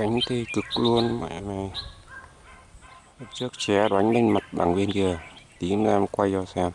cánh thì cực luôn, mẹ này trước ché đánh lên mặt bằng bên kia, tí nữa em quay cho xem.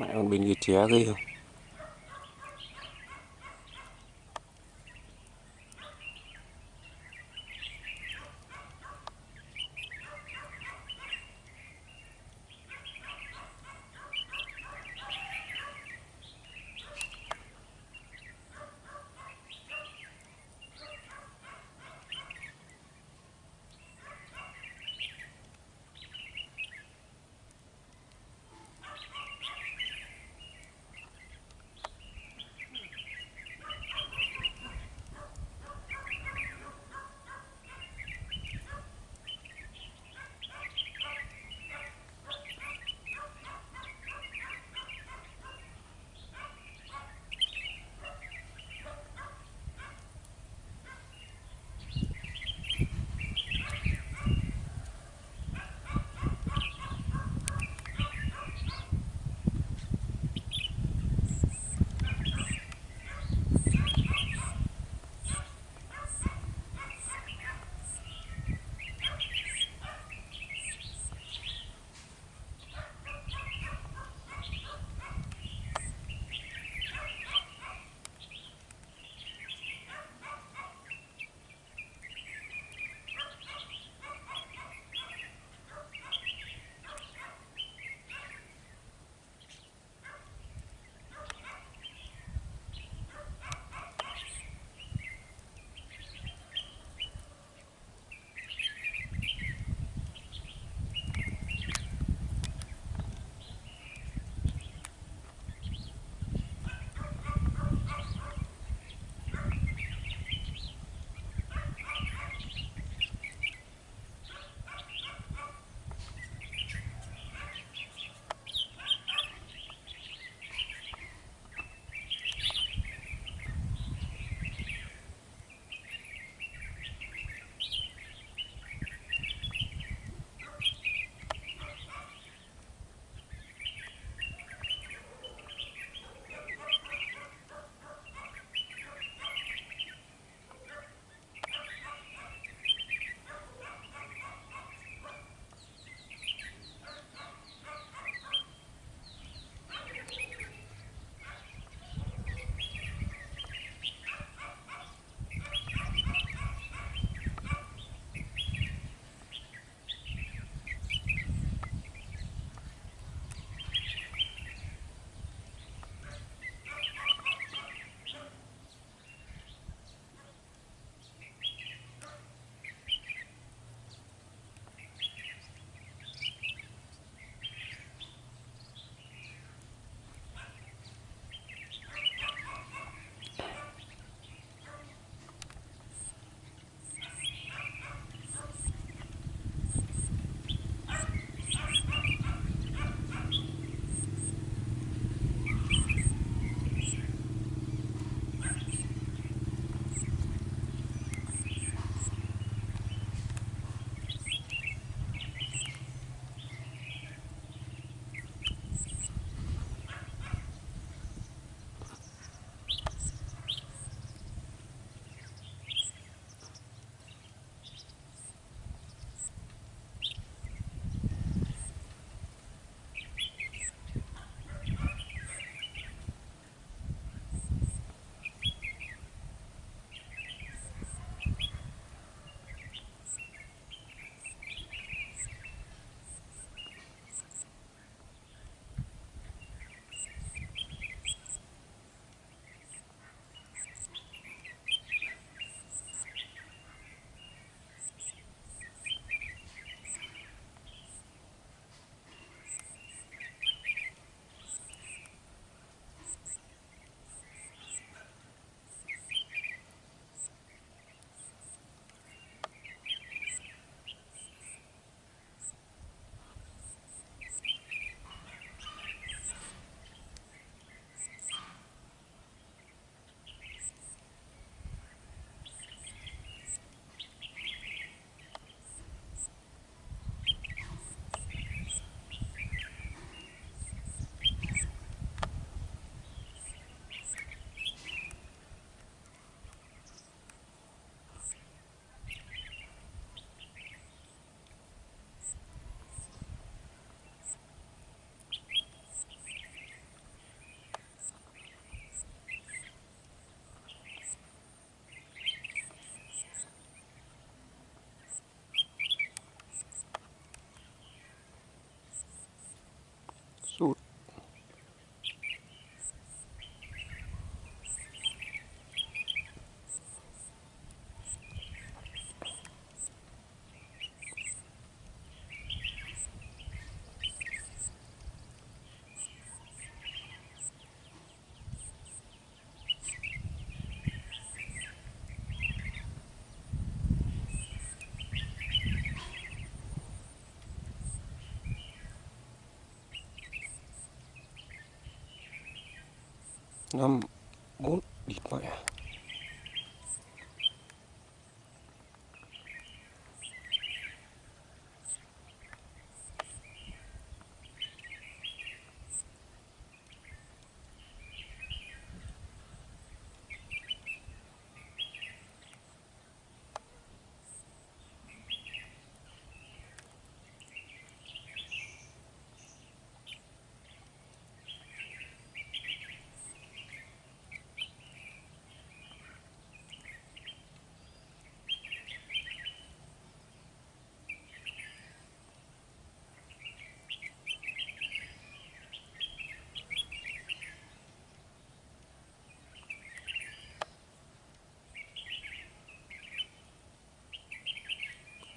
Mẹ con bình kia ché ghê. không なんも立派や。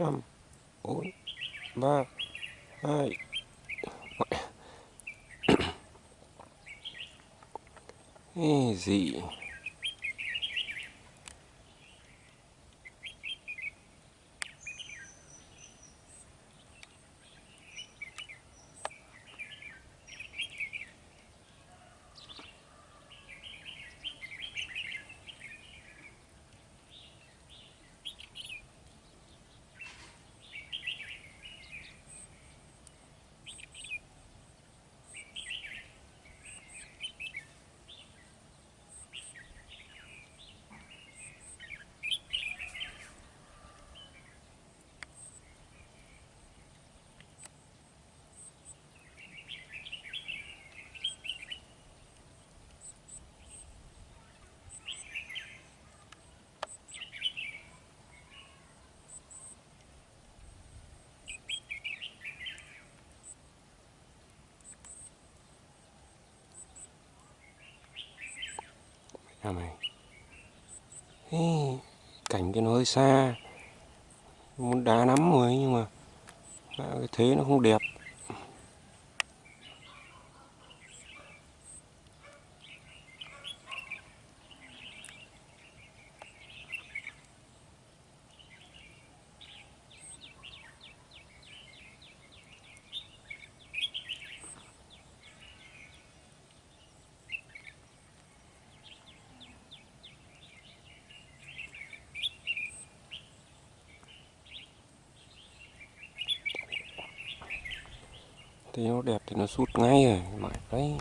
5 4 3 2 easy nhà mày. Ê, cảnh cái nó hơi xa. Muốn đá lắm rồi nhưng mà cái thế nó không đẹp. Thì nó đẹp thì nó sút ngay rồi mãi đấy.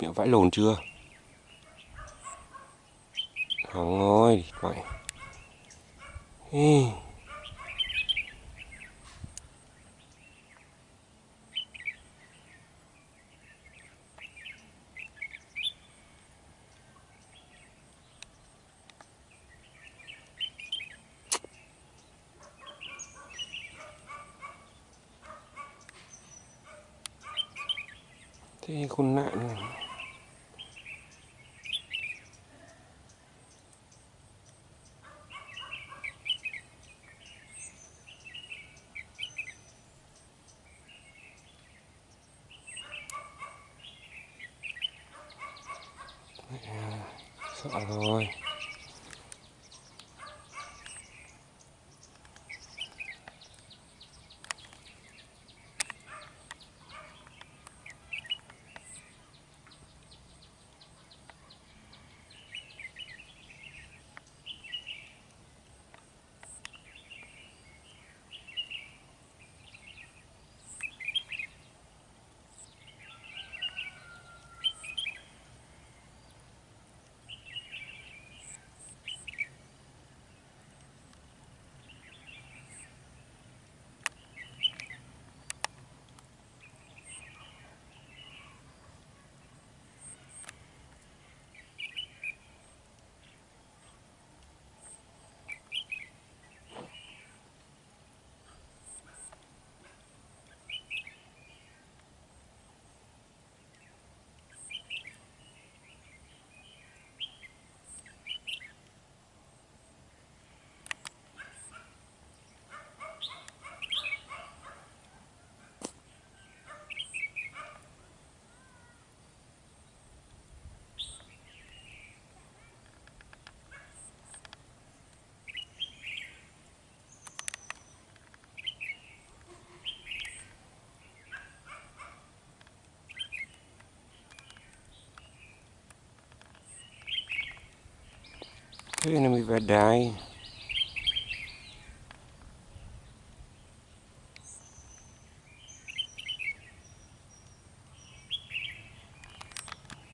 Địt vãi lồn chưa? Thằng ơi, mày Ê. thế con nạn này sợ rồi. Cái này bị vẹt đại